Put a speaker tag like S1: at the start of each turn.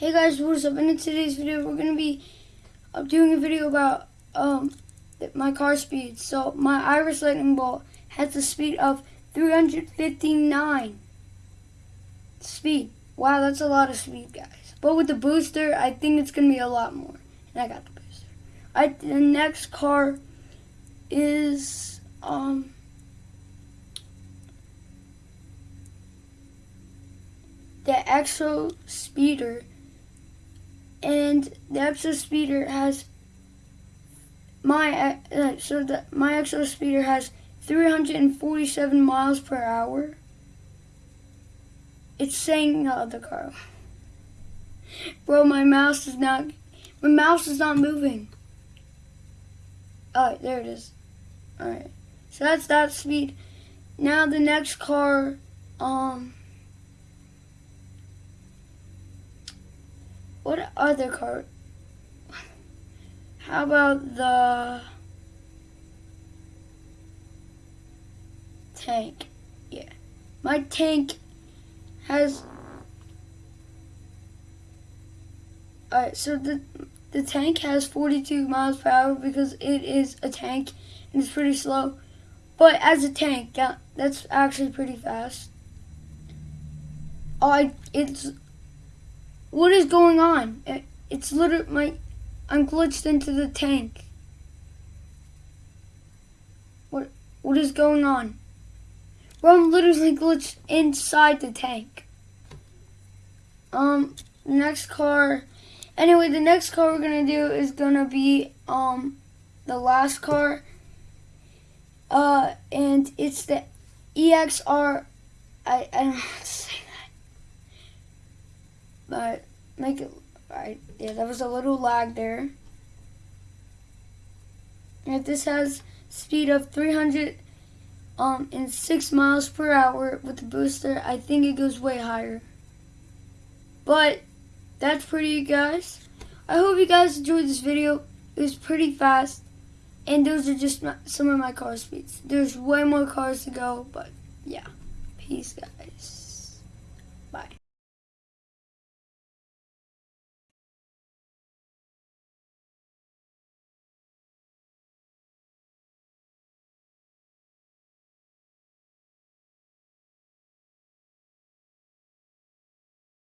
S1: Hey guys, what is up? And In today's video, we're gonna be uh, doing a video about um my car speed. So my Iris Lightning Bolt has a speed of 359 speed. Wow, that's a lot of speed, guys. But with the booster, I think it's gonna be a lot more. And I got the booster. I the next car is um. The Exo Speeder and the Exo Speeder has my uh, so the my Exo Speeder has 347 miles per hour. It's saying the other car. Bro, my mouse is not my mouse is not moving. Alright, there it is. Alright. So that's that speed. Now the next car, um What other car? How about the tank? Yeah. My tank has Alright, so the the tank has 42 miles per hour because it is a tank and it's pretty slow. But as a tank, that's actually pretty fast. Oh, I, it's what is going on? It's literally my. I'm glitched into the tank. What? What is going on? Bro, I'm literally glitched inside the tank. Um, next car. Anyway, the next car we're gonna do is gonna be um the last car. Uh, and it's the EXR. I I don't know to say but make it right. Yeah, that was a little lag there. And this has speed of 300 um, and 6 miles per hour with the booster. I think it goes way higher. But that's pretty, guys. I hope you guys enjoyed this video. It was pretty fast. And those are just some of my car speeds. There's way more cars to go, but yeah. Peace, guys.